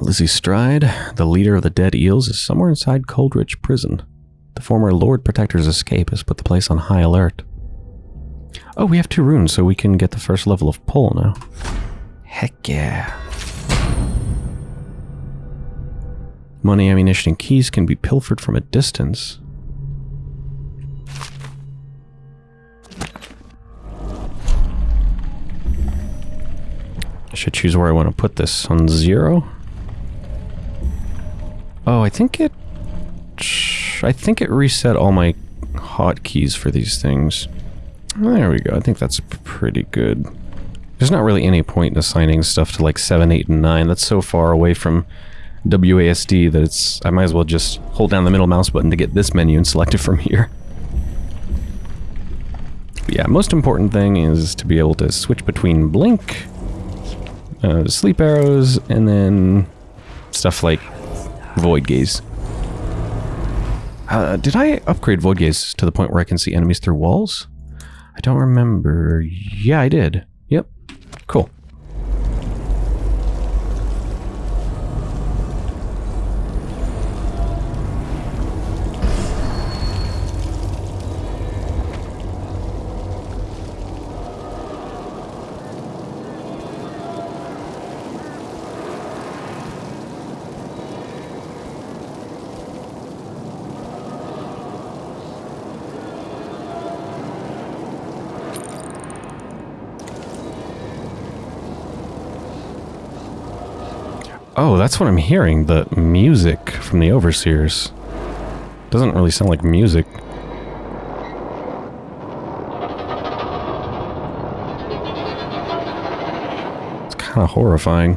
Lizzie Stride, the leader of the Dead Eels, is somewhere inside Coldridge Prison. The former Lord Protector's escape has put the place on high alert. Oh, we have two runes, so we can get the first level of pull now. Heck yeah. Money, ammunition, and keys can be pilfered from a distance. I should choose where I want to put this. On zero? Oh, I think it... I think it reset all my hotkeys for these things. There we go. I think that's pretty good. There's not really any point in assigning stuff to like 7, 8, and 9. That's so far away from WASD that it's... I might as well just hold down the middle mouse button to get this menu and select it from here. But yeah, most important thing is to be able to switch between blink, uh, sleep arrows, and then stuff like void gaze. Uh, did I upgrade void gaze to the point where I can see enemies through walls? I don't remember. Yeah, I did. Yep. Cool. Oh, that's what I'm hearing. The music from the Overseers. Doesn't really sound like music. It's kind of horrifying.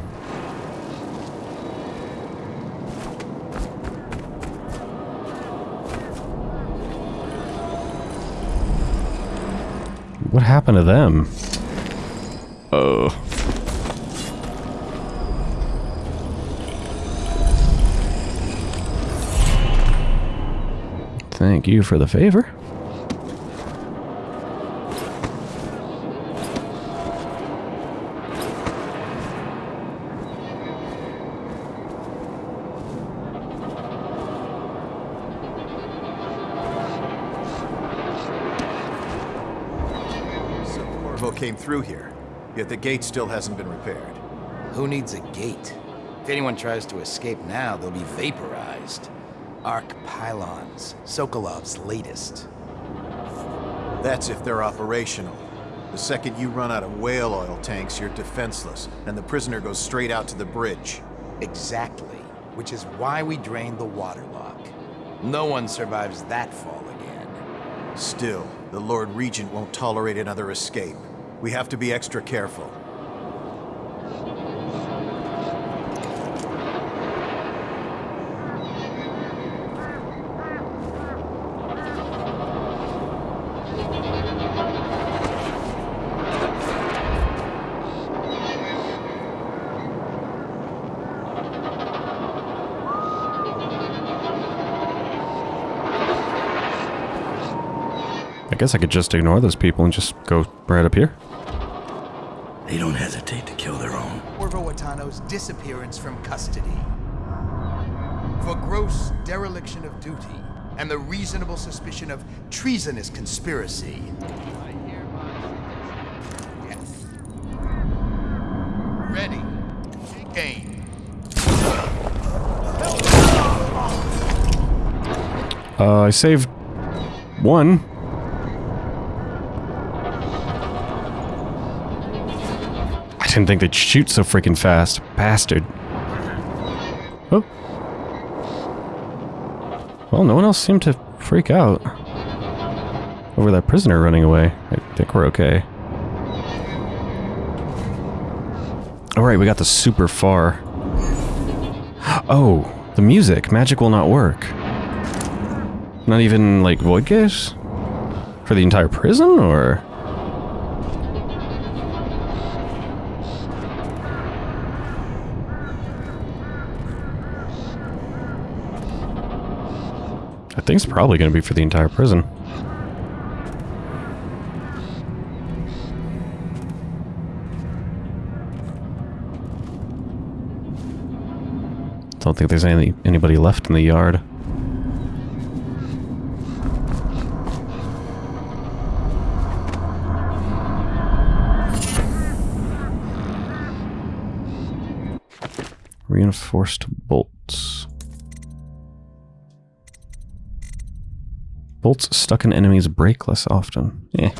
What happened to them? Thank you for the favor. Corvo came through here, yet the gate still hasn't been repaired. Who needs a gate? If anyone tries to escape now, they'll be vaporized. Arc pylons, Sokolov's latest. That's if they're operational. The second you run out of whale oil tanks, you're defenseless, and the prisoner goes straight out to the bridge. Exactly. Which is why we drained the waterlock. No one survives that fall again. Still, the Lord Regent won't tolerate another escape. We have to be extra careful. Guess I could just ignore those people and just go right up here. They don't hesitate to kill their own. Corvo Attano's disappearance from custody. For gross dereliction of duty and the reasonable suspicion of treasonous conspiracy. Yes. Ready. Aim. Uh, I saved one. Didn't think they'd shoot so freaking fast. Bastard. Oh. Well, no one else seemed to freak out over that prisoner running away. I think we're okay. Alright, we got the super far. Oh, the music. Magic will not work. Not even, like, void gaze? For the entire prison, or...? Think it's probably going to be for the entire prison. Don't think there's any anybody left in the yard. Reinforced bolts. Bolts stuck in enemies break less often. Eh.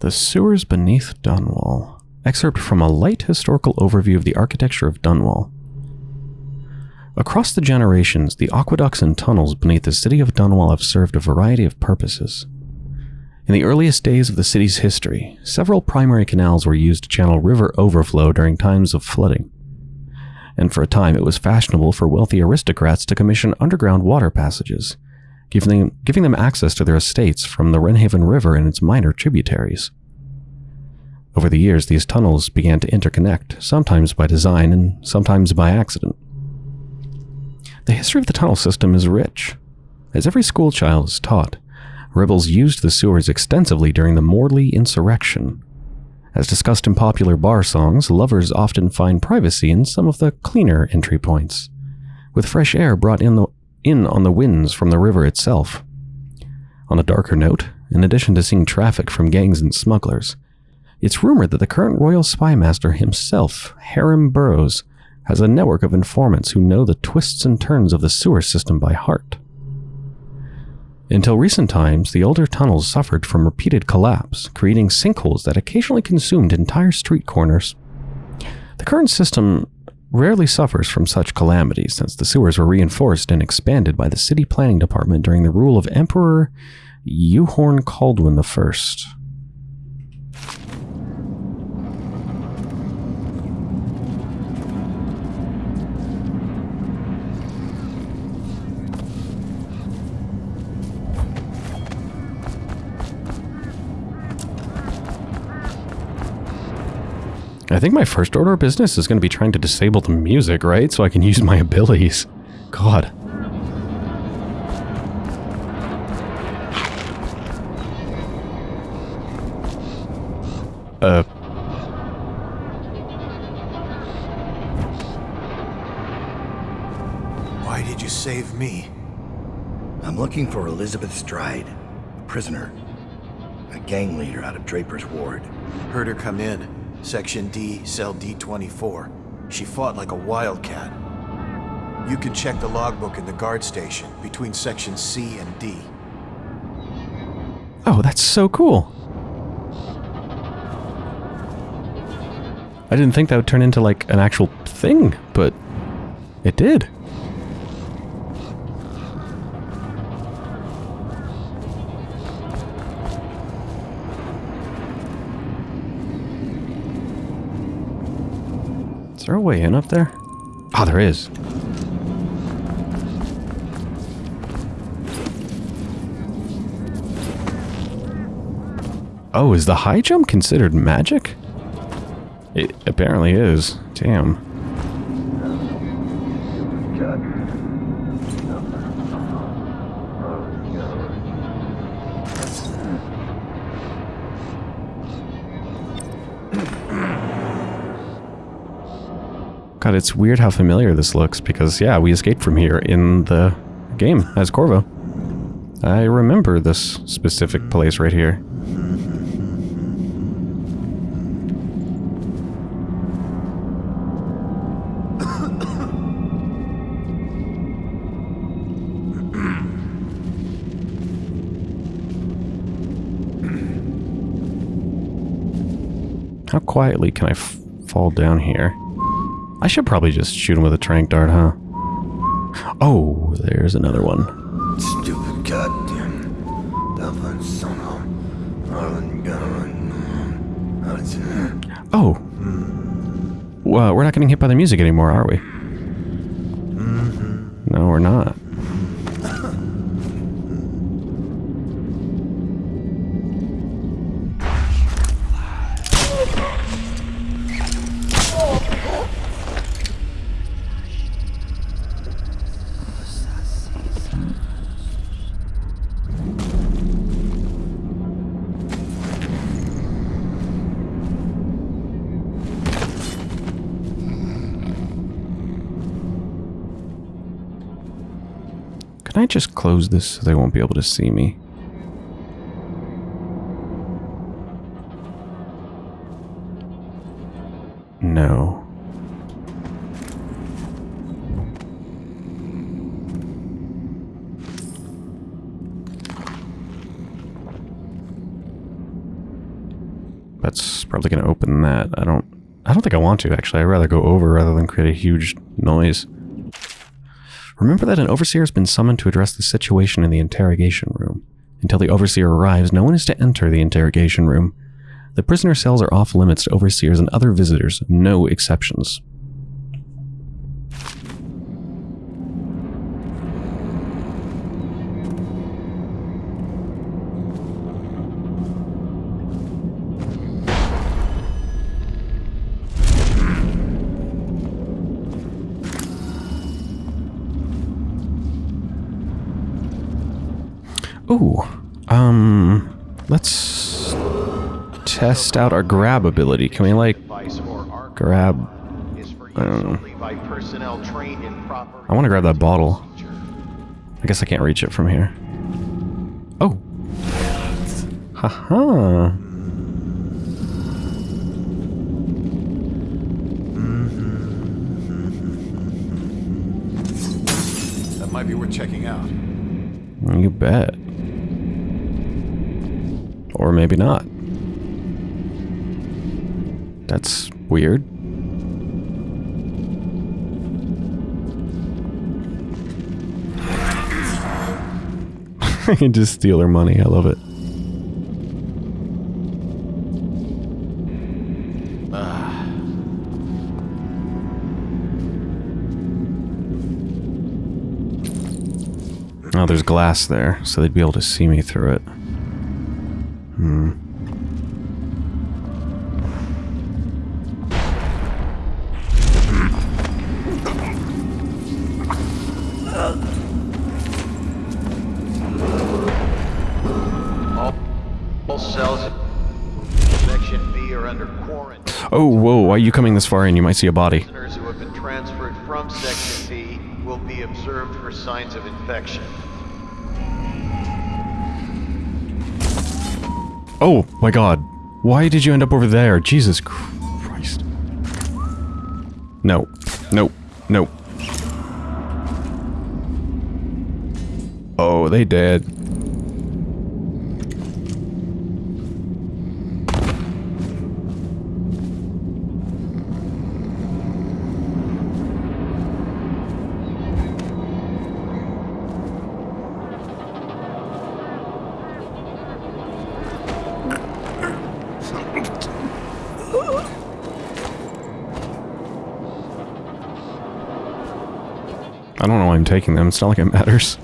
The Sewers Beneath Dunwall. Excerpt from a light historical overview of the architecture of Dunwall. Across the generations, the aqueducts and tunnels beneath the city of Dunwall have served a variety of purposes. In the earliest days of the city's history, several primary canals were used to channel river overflow during times of flooding. And for a time, it was fashionable for wealthy aristocrats to commission underground water passages, giving them, giving them access to their estates from the Wrenhaven River and its minor tributaries. Over the years, these tunnels began to interconnect, sometimes by design and sometimes by accident. The history of the tunnel system is rich. As every schoolchild is taught, rebels used the sewers extensively during the Morley insurrection. As discussed in popular bar songs, lovers often find privacy in some of the cleaner entry points, with fresh air brought in, the, in on the winds from the river itself. On a darker note, in addition to seeing traffic from gangs and smugglers, it's rumored that the current royal spy master himself, Hiram Burrows, has a network of informants who know the twists and turns of the sewer system by heart. Until recent times, the older tunnels suffered from repeated collapse, creating sinkholes that occasionally consumed entire street corners. The current system rarely suffers from such calamities since the sewers were reinforced and expanded by the city planning department during the rule of Emperor Euhorn Kaldwin I. I think my first order of business is going to be trying to disable the music, right? So I can use my abilities. God. Uh. Why did you save me? I'm looking for Elizabeth Stride, a prisoner. A gang leader out of Draper's Ward. Heard her come in. Section D, cell D24. She fought like a wildcat. You can check the logbook in the guard station between sections C and D. Oh, that's so cool. I didn't think that would turn into like an actual thing, but it did. Is there a way in up there? Ah, there is. Oh, is the high jump considered magic? It apparently is. Damn. It's weird how familiar this looks because, yeah, we escaped from here in the game as Corvo. I remember this specific place right here. How quietly can I fall down here? I should probably just shoot him with a trank dart, huh? Oh, there's another one. Stupid goddamn. Dublin son of Ireland gun. Oh. Hmm. Well, we're not getting hit by the music anymore, are we? Can I just close this so they won't be able to see me? No. That's probably going to open that. I don't I don't think I want to actually. I'd rather go over rather than create a huge noise. Remember that an overseer has been summoned to address the situation in the interrogation room. Until the overseer arrives, no one is to enter the interrogation room. The prisoner cells are off limits to overseers and other visitors, no exceptions. Ooh, um, let's test out our grab ability. Can we like grab? I don't know. I want to grab that bottle. I guess I can't reach it from here. Oh. Haha. That might be worth checking out. You bet. Or maybe not. That's weird. I can just steal her money. I love it. Ah. Oh, there's glass there, so they'd be able to see me through it. Oh, whoa, why are you coming this far in? You might see a body. Prisoners who have been transferred from Section B will be observed for signs of infection. Oh, my god. Why did you end up over there? Jesus Christ. No. No. No. Oh, they dead. Taking them. It's not like it matters.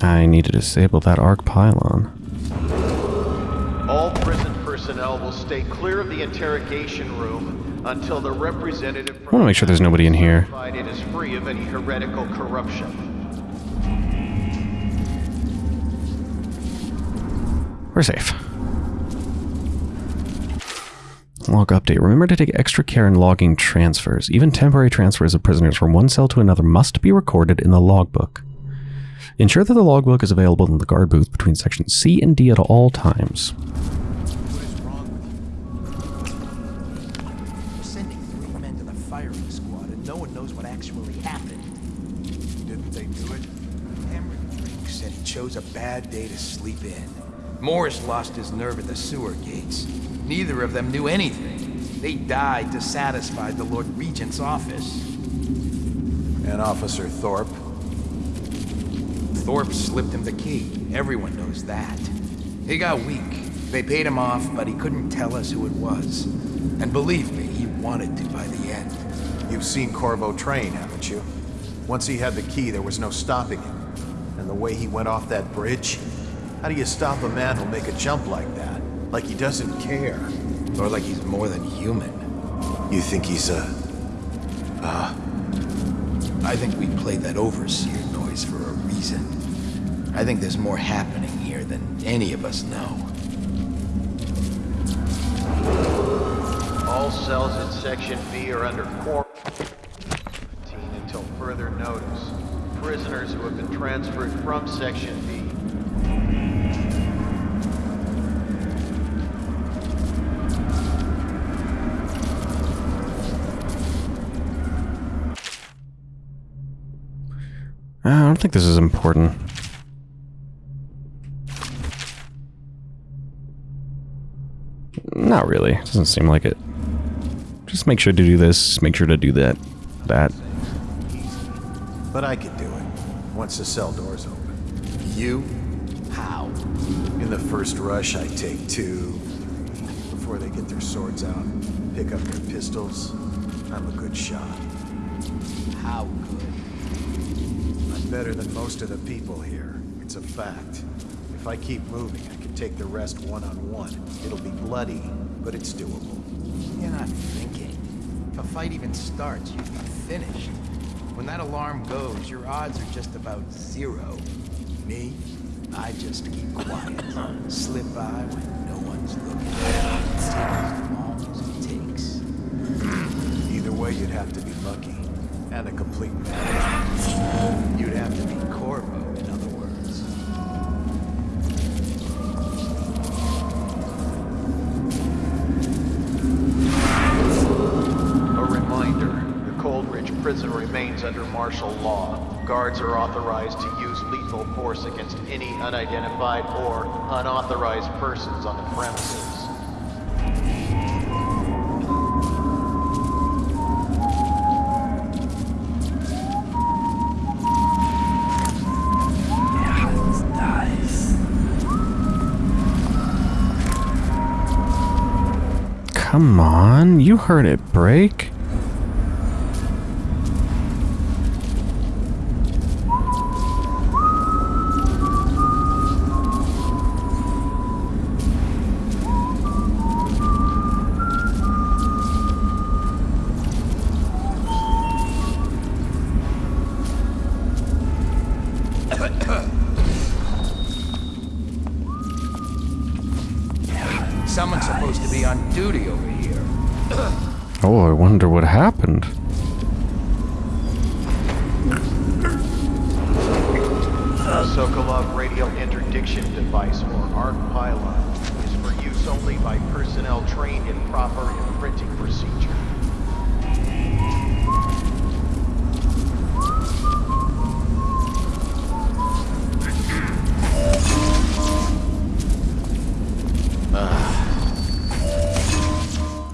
I need to disable that arc pylon. All prison personnel will stay clear of the interrogation room until the representative I want to make sure there's nobody in here. it is free of any heretical corruption. We're safe. Log update. Remember to take extra care in logging transfers. Even temporary transfers of prisoners from one cell to another must be recorded in the logbook. Ensure that the logbook is available in the guard booth between sections C and D at all times. What is wrong with you? We're sending three men to the firing squad, and no one knows what actually happened. Didn't they do it? Cameron Drake said he chose a bad day to sleep in. Morris lost his nerve at the sewer gates. Neither of them knew anything. They died to satisfy the Lord Regent's office. And Officer Thorpe. Thorpe slipped him the key. Everyone knows that. He got weak. They paid him off, but he couldn't tell us who it was. And believe me, he wanted to by the end. You've seen Corvo train, haven't you? Once he had the key, there was no stopping him. And the way he went off that bridge? How do you stop a man who'll make a jump like that? Like he doesn't care. Or like he's more than human. You think he's a... I think we played that overseer noise for a reason. I think there's more happening here than any of us know. All cells in Section B are under quarantine until further notice. Prisoners who have been transferred from Section B I don't think this is important. Not really. Doesn't seem like it. Just make sure to do this. Make sure to do that. That. But I could do it, once the cell door's open. You? How? In the first rush, I take two. Before they get their swords out, pick up their pistols. I'm a good shot. How good? Better than most of the people here. It's a fact. If I keep moving, I can take the rest one-on-one. It'll be bloody, but it's doable. You're not thinking. If a fight even starts, you'd be finished. When that alarm goes, your odds are just about zero. Me? I just keep quiet. Slip by when no one's looking. Take as long as it takes. Either way, you'd have to be lucky. And a complete man. Prison remains under martial law. Guards are authorized to use lethal force against any unidentified or unauthorized persons on the premises. Come on. You heard it break.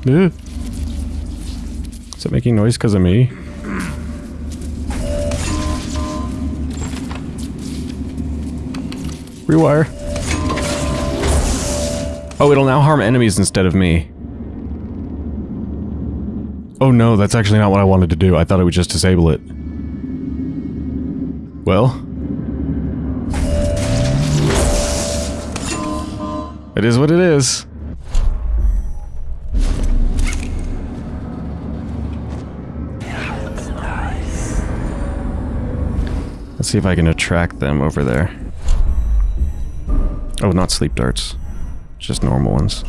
Is it making noise because of me? Rewire. Oh, it'll now harm enemies instead of me. Oh no, that's actually not what I wanted to do. I thought it would just disable it. Well. It is what it is. See if I can attract them over there. Oh, not sleep darts. Just normal ones.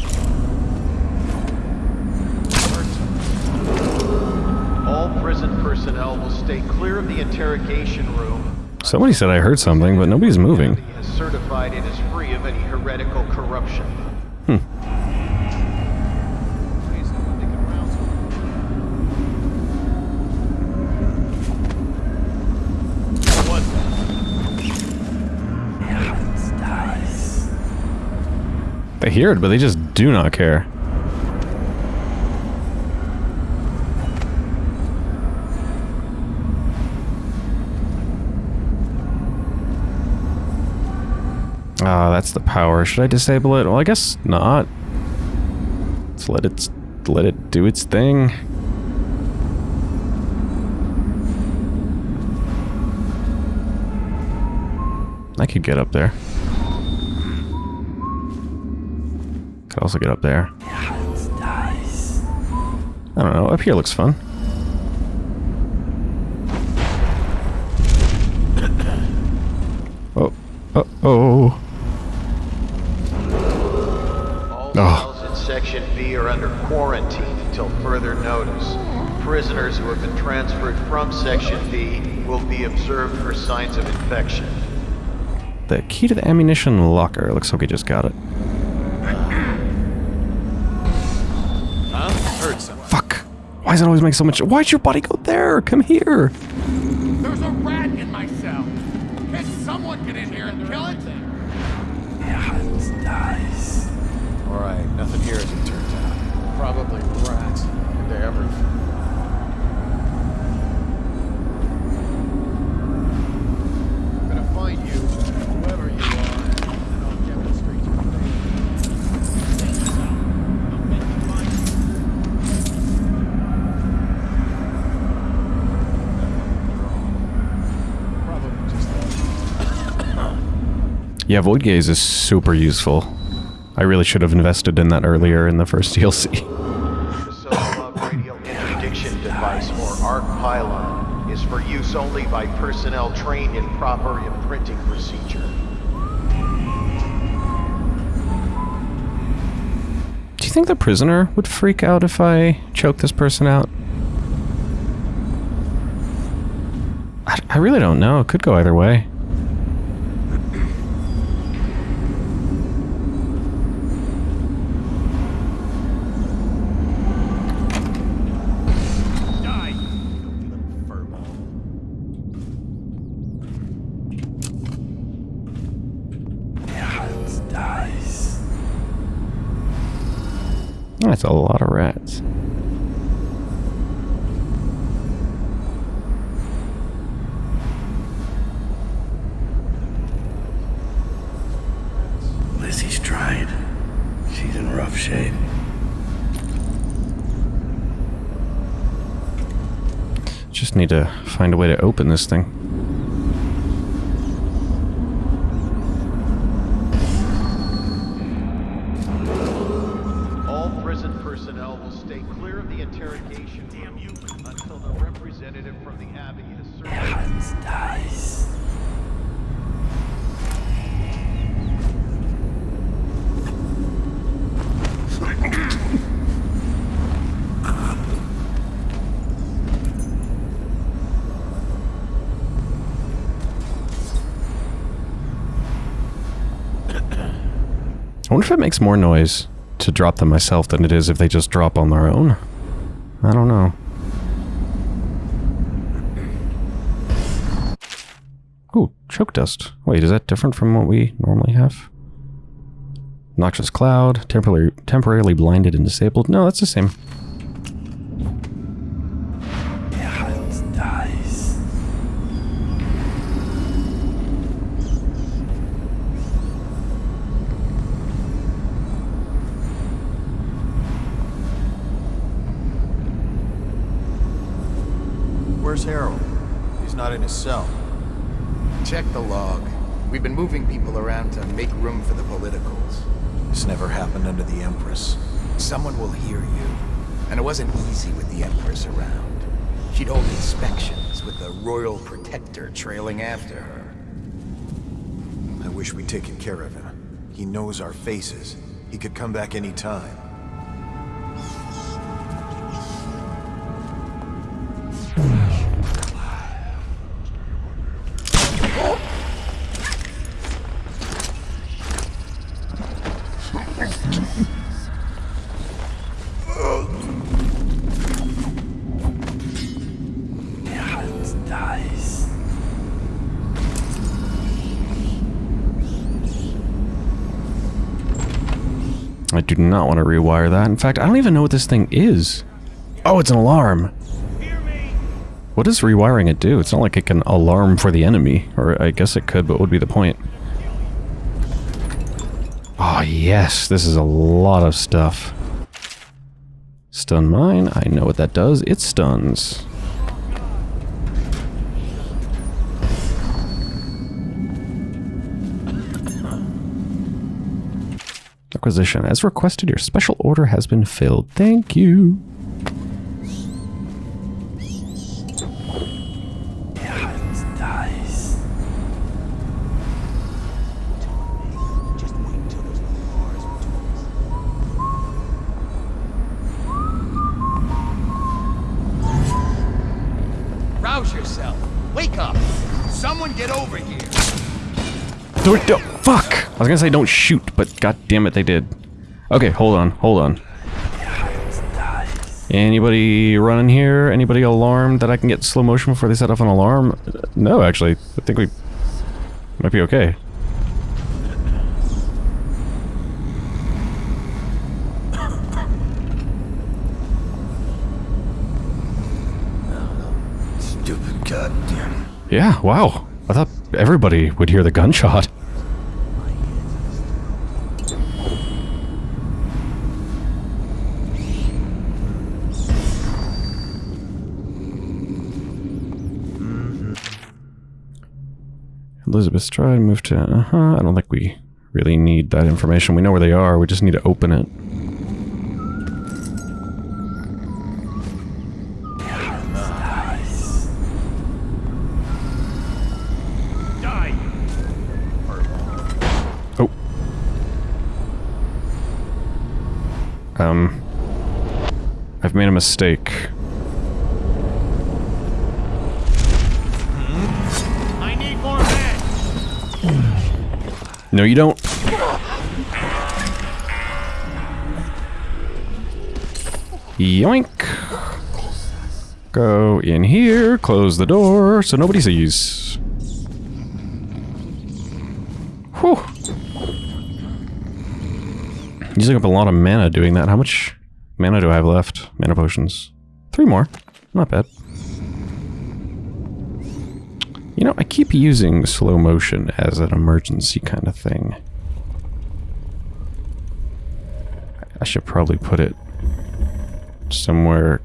All prison personnel will stay clear of the interrogation room. Somebody said I heard something, but nobody's moving. They hear it, but they just do not care. Ah, that's the power. Should I disable it? Well, I guess not. Let's let it let it do its thing. I could get up there. Could also get up there. I don't know. Up here looks fun. Oh. Oh. Oh. All Oh. in B are under quarantine until further notice. Prisoners who have been transferred from Section B will be observed for signs of infection. The key to the ammunition locker. Looks like we just got it. Why does it always make so much... Why'd your body go there? Come here. There's a rat in my cell. Can someone get in here and kill it? All right, nothing here as it turns out. Probably rats into everything. I'm gonna find you, whoever you are, and I'll demonstrate your fate. Probably just Yeah, Void Gaze is super useful. I really should have invested in that earlier in the first DLC. Radial interdiction device, or ARC pylon, is for use only by personnel trained in proper imprinting procedure. Do you think the prisoner would freak out if I choke this person out? I, I really don't know. It could go either way. That's a lot of rats. Lizzie Stride. She's in rough shape. Just need to find a way to open this thing. Wonder if it makes more noise to drop them myself than it is if they just drop on their own. I don't know. Ooh, choke dust. Wait, is that different from what we normally have? Noxious cloud, temporarily temporarily blinded and disabled. No, that's the same. Where's Harold? He's not in his cell. Check the log. We've been moving people around to make room for the politicals. This never happened under the Empress. Someone will hear you. And it wasn't easy with the Empress around. She'd hold inspections with the Royal Protector trailing after her. I wish we'd taken care of him. He knows our faces. He could come back any time. Not want to rewire that. In fact, I don't even know what this thing is. Oh, it's an alarm. What does rewiring it do? It's not like it can alarm for the enemy. Or I guess it could, but what would be the point? Oh, yes. This is a lot of stuff. Stun mine. I know what that does. It stuns. requisition. As requested, your special order has been filled. Thank you. Rouse yourself. Wake up. Someone get over here. Do it, do fuck! I was gonna say don't shoot, but god damn it, they did. Okay, hold on, hold on. Anybody running here? Anybody alarmed that I can get slow motion before they set off an alarm? No, actually. I think we might be okay. Stupid goddamn. Yeah, wow. I thought everybody would hear the gunshot. Elizabeth Stride moved to... Uh-huh, I don't think we really need that information. We know where they are. We just need to open it. Oh. Um. I've made a mistake. No, you don't. Yoink. Go in here, close the door so nobody sees. Whew. Using up a lot of mana doing that. How much mana do I have left? Mana potions. Three more. Not bad. You know, I keep using slow motion as an emergency kind of thing. I should probably put it somewhere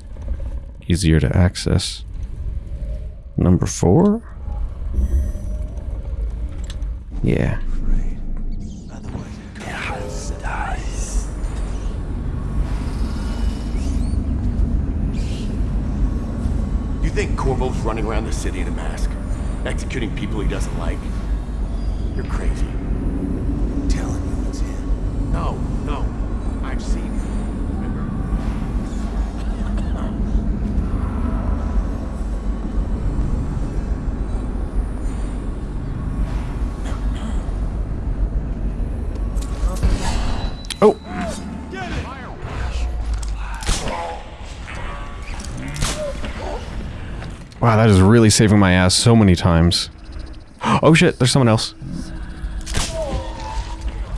easier to access. Number four? Yeah. You think Corvo's running around the city in a mask? Executing people he doesn't like? You're crazy. Telling you it's him. No, no. I've seen him. Remember? Oh! Wow, that is really saving my ass so many times. Oh shit, there's someone else.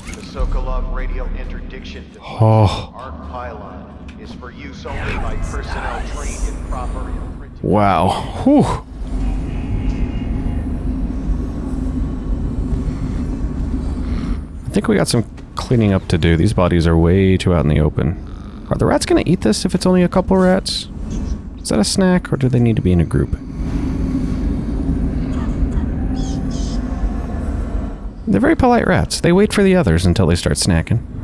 The Sokolov radio interdiction device, Oh. arc pylon, is for use only by personnel trained in proper. Wow. Whew. I think we got some cleaning up to do. These bodies are way too out in the open. Are the rats gonna eat this if it's only a couple rats? Is that a snack, or do they need to be in a group? They're very polite rats. They wait for the others until they start snacking.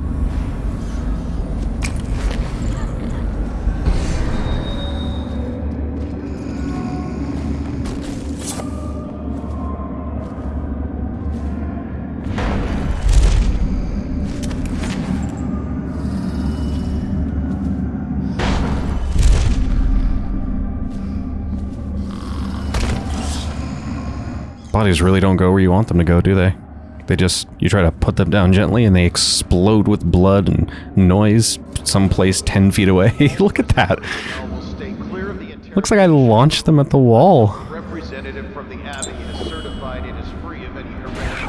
Bodies really don't go where you want them to go, do they? They just, you try to put them down gently and they explode with blood and noise someplace 10 feet away. Look at that. Personnel will stay clear of the interior. Looks like I launched them at the wall. Representative from the Abbey has certified it is free of any corruption.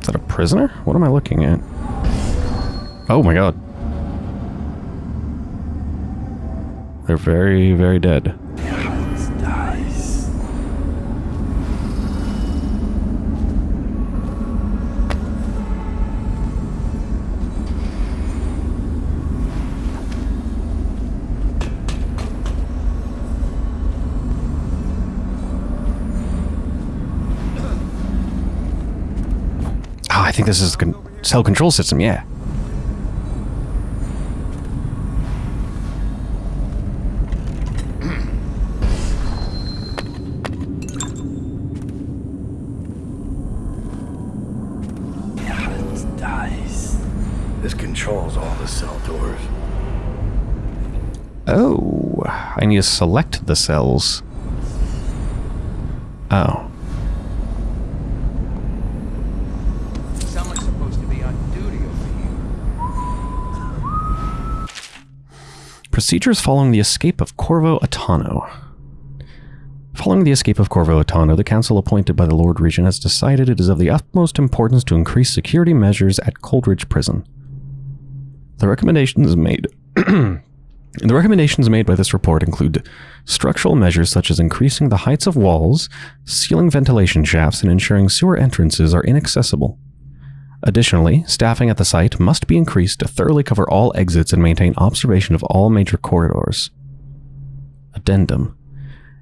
Is that a prisoner? What am I looking at? Oh my god. They're very, very dead. Ah, I think this is the con- cell control system, yeah. Need to select the cells. Oh. Procedures following the escape of Corvo Attano. Following the escape of Corvo Attano, the council appointed by the Lord Regent has decided it is of the utmost importance to increase security measures at Coldridge Prison. The recommendations made the recommendations made by this report include structural measures such as increasing the heights of walls, sealing ventilation shafts, and ensuring sewer entrances are inaccessible. Additionally, staffing at the site must be increased to thoroughly cover all exits and maintain observation of all major corridors. Addendum.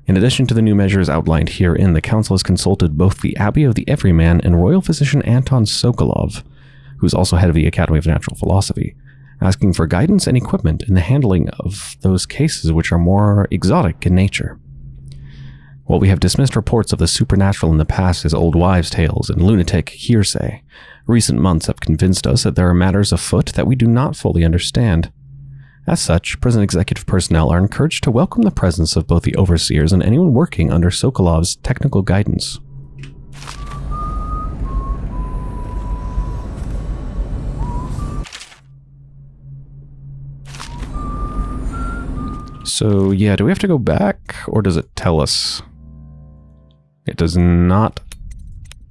In addition to the new measures outlined herein, the Council has consulted both the Abbey of the Everyman and Royal Physician Anton Sokolov, who is also head of the Academy of Natural Philosophy, asking for guidance and equipment in the handling of those cases which are more exotic in nature. While we have dismissed reports of the supernatural in the past as old wives' tales and lunatic hearsay, recent months have convinced us that there are matters afoot that we do not fully understand. As such, prison executive personnel are encouraged to welcome the presence of both the overseers and anyone working under Sokolov's technical guidance. So, yeah, do we have to go back, or does it tell us? It does not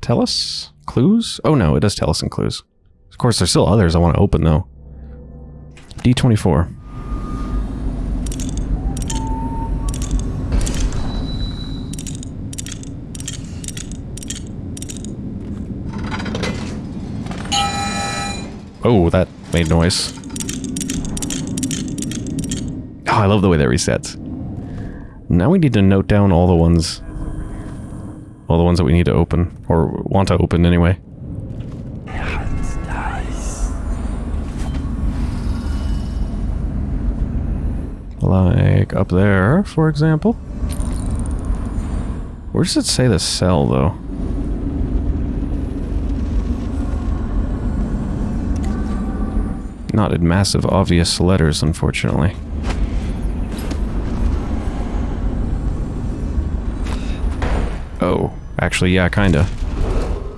tell us? Clues? Oh no, it does tell us in clues. Of course, there's still others I want to open, though. D24. Oh, that made noise. Oh, Oh, I love the way that resets. Now we need to note down all the ones... All the ones that we need to open. Or want to open anyway. Like up there, for example. Where does it say the cell, though? Not in massive, obvious letters, unfortunately. Actually, yeah, kinda.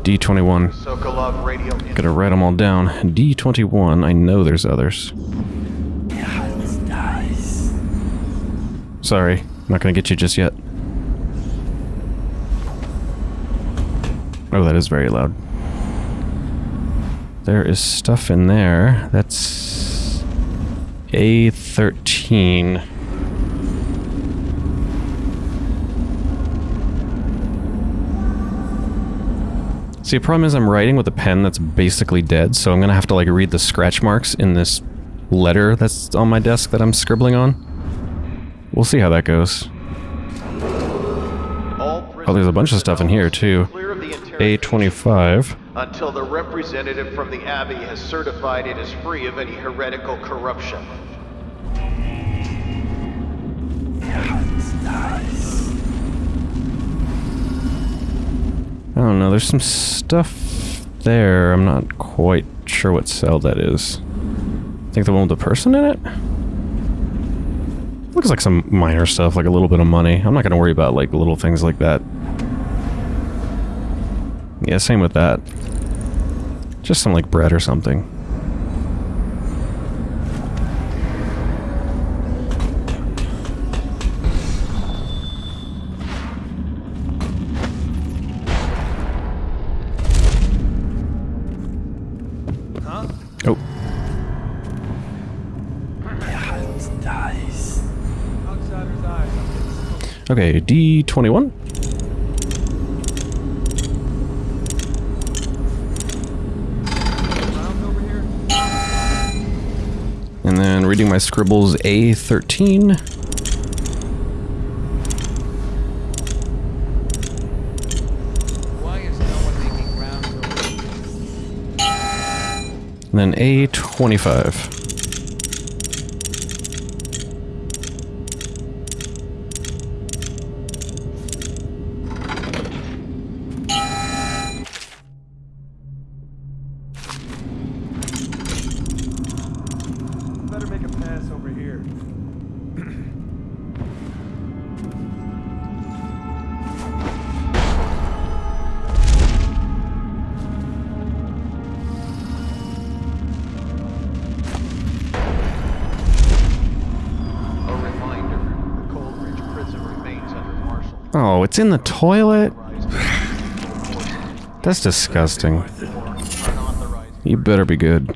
D21. Sokolov radio. Gotta write them all down. D21, I know there's others. Sorry, not gonna get you just yet. Oh, that is very loud. There is stuff in there. That's A13. See, the problem is I'm writing with a pen that's basically dead, so I'm gonna have to like read the scratch marks in this letter that's on my desk that I'm scribbling on. We'll see how that goes. Oh, there's a bunch of stuff in here too. Clear of the interrogation A25. Until the representative from the Abbey has certified it is free of any heretical corruption. I don't know, there's some stuff there. I'm not quite sure what cell that is. I think the one with the person in it? Looks like some minor stuff, like a little bit of money. I'm not gonna worry about like little things like that. Yeah, same with that. Just some like bread or something. D21. And then reading my scribbles, A13. Why is no one making rounds over And then A25. It's in the toilet? That's disgusting. You better be good.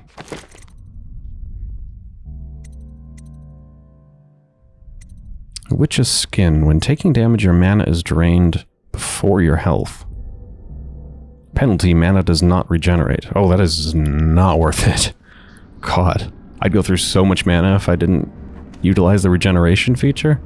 Witch's Skin. When taking damage, your mana is drained before your health. Penalty, mana does not regenerate. Oh, that is not worth it. God. I'd go through so much mana if I didn't utilize the regeneration feature.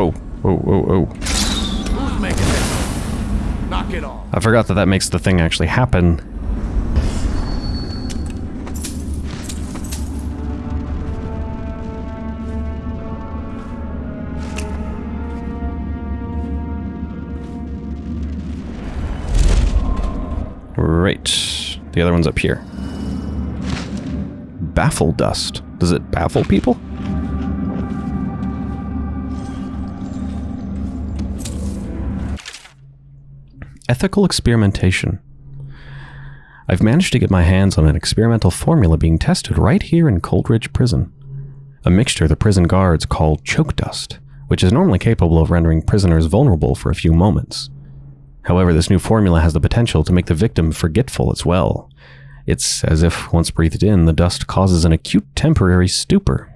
Oh, oh, oh, oh. Who's making this? Knock it off. I forgot that that makes the thing actually happen. Right. The other one's up here. Baffle dust. Does it baffle people? Ethical experimentation. I've managed to get my hands on an experimental formula being tested right here in Coldridge Prison. A mixture the prison guards call choke dust, which is normally capable of rendering prisoners vulnerable for a few moments. However, this new formula has the potential to make the victim forgetful as well. It's as if, once breathed in, the dust causes an acute temporary stupor.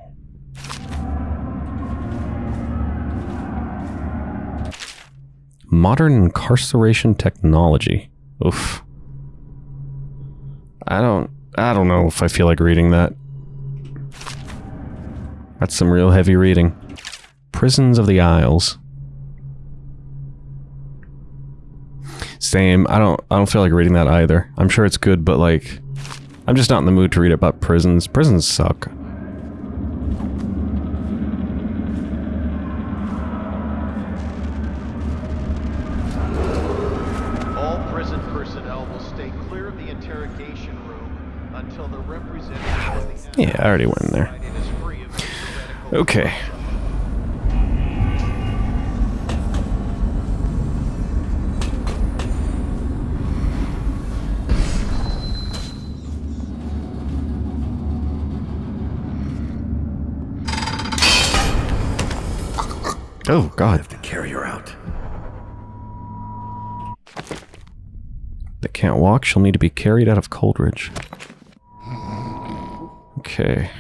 Modern incarceration technology. Oof. I don't I don't know if I feel like reading that. That's some real heavy reading. Prisons of the Isles. Same. I don't I don't feel like reading that either. I'm sure it's good, but like I'm just not in the mood to read about prisons. Prisons suck. Yeah, I already went in there. United is free of theoretical Okay. Oh, God. I Have to carry her out. that can't walk She'll need to be carried out of Coldridge. Okay.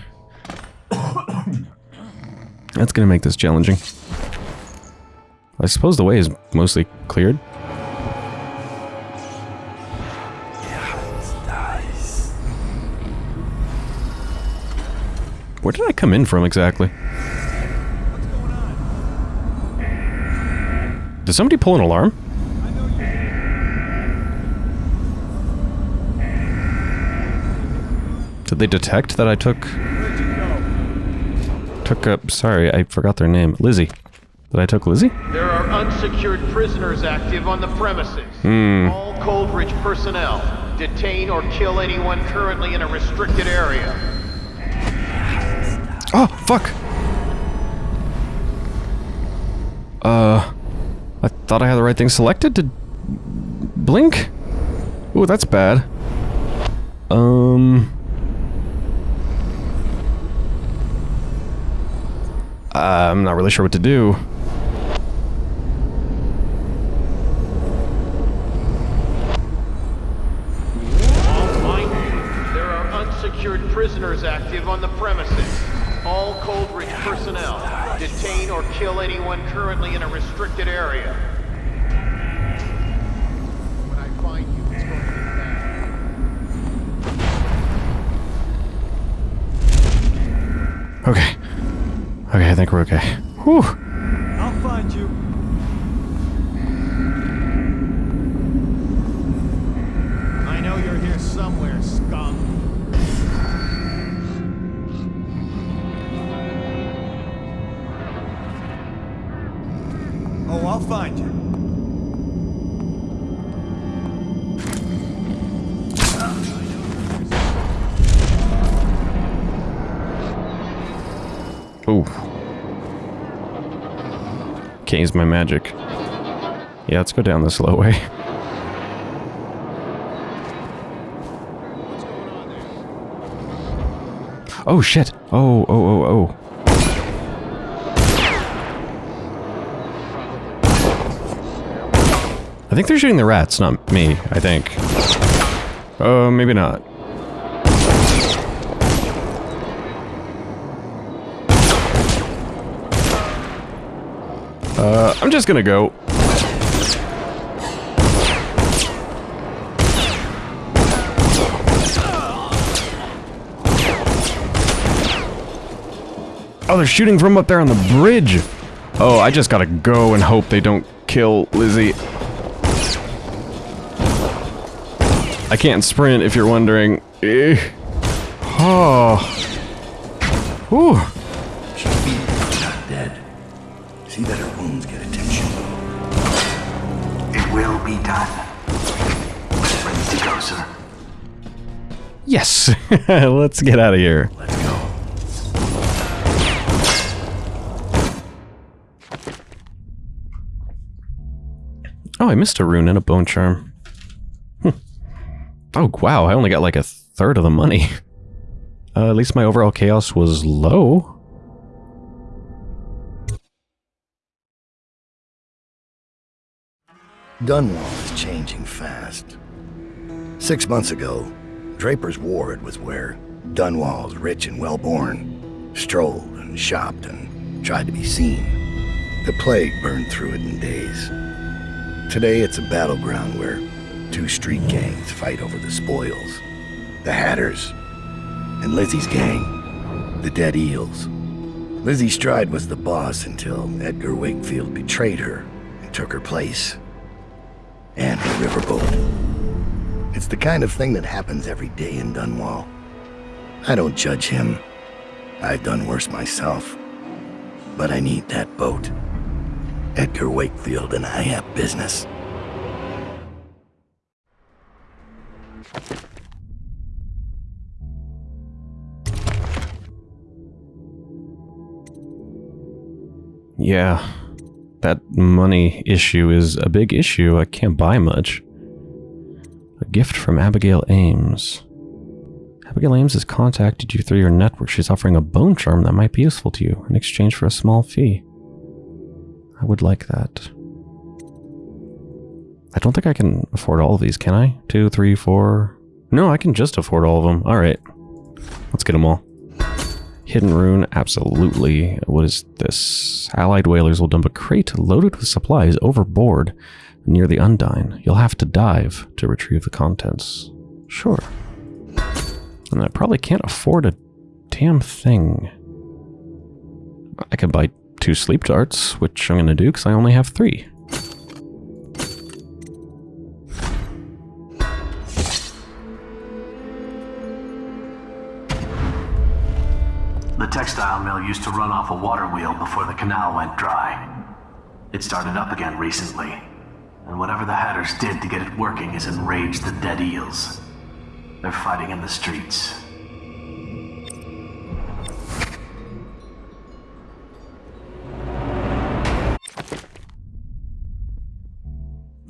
That's gonna make this challenging. I suppose the way is mostly cleared. Where did I come in from exactly? Did somebody pull an alarm? They detect that I took took up? Sorry, I forgot their name. Lizzie. That I took Lizzie? There are unsecured prisoners active on the premises. Hmm. All Coldridge personnel detain or kill anyone currently in a restricted area. Oh, fuck. Uh, I thought I had the right thing selected to blink. Ooh, that's bad. Um. I'm not really sure what to do. There are unsecured prisoners active on the premises. All Coldridge personnel detain or kill anyone currently in a restricted area. When I find you, it's going to be bad. Okay. Okay, I think we're okay. Whew. I'll find you. I know you're here somewhere, scum. Oh, I'll find you. Ooh. Can't use my magic. Yeah, let's go down the slow way. Oh shit! Oh, oh, oh, oh. I think they're shooting the rats, not me, I think. Uh, maybe not. Uh, I'm just gonna go. Oh, they're shooting from up there on the bridge. Oh, I just gotta go and hope they don't kill Lizzie. I can't sprint if you're wondering. Eh. Oh. Whew. Not dead. See that It will be done. Ready to go, sir. Yes. Let's get out of here. Let's go. Oh, I missed a rune and a bone charm. Hmm. Oh, wow. I only got like a third of the money. Uh, at least my overall chaos was low. Dunwall is changing fast. Six months ago, Draper's Ward was where Dunwall's rich and well-born strolled and shopped and tried to be seen. The plague burned through it in days. Today it's a battleground where two street gangs fight over the spoils. The Hatters and Lizzie's gang, the Dead Eels. Lizzie Stride was the boss until Edgar Wakefield betrayed her and took her place. And a riverboat. It's the kind of thing that happens every day in Dunwall. I don't judge him. I've done worse myself. But I need that boat. Edgar Wakefield and I have business. Yeah. That money issue is a big issue. I can't buy much. A gift from Abigail Ames. Abigail Ames has contacted you through your network. She's offering a bone charm that might be useful to you in exchange for a small fee. I would like that. I don't think I can afford all of these, can I? Two, three, four... No, I can just afford all of them. Alright. Let's get them all. Hidden rune, absolutely. What is this? Allied whalers will dump a crate loaded with supplies overboard near the Undine. You'll have to dive to retrieve the contents. Sure. And I probably can't afford a damn thing. I can buy two sleep darts, which I'm going to do because I only have three. Textile mill used to run off a water wheel before the canal went dry. It started up again recently, and whatever the Hatters did to get it working has enraged the dead eels. They're fighting in the streets.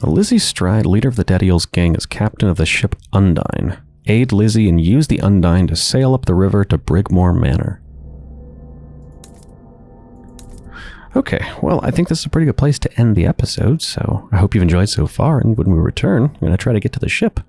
Lizzie Stride, leader of the Dead Eels gang, is captain of the ship Undine. Aid Lizzie and use the Undine to sail up the river to Brigmore Manor. Okay, well, I think this is a pretty good place to end the episode, so I hope you've enjoyed so far, and when we return, I'm going to try to get to the ship.